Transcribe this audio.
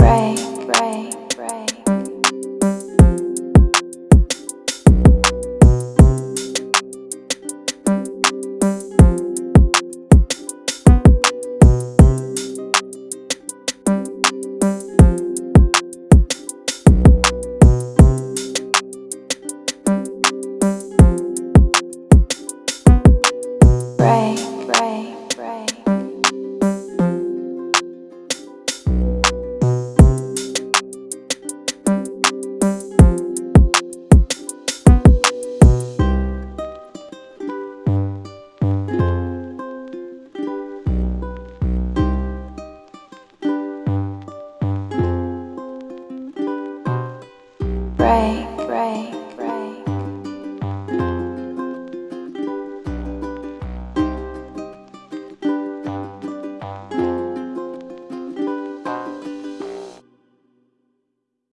break Break,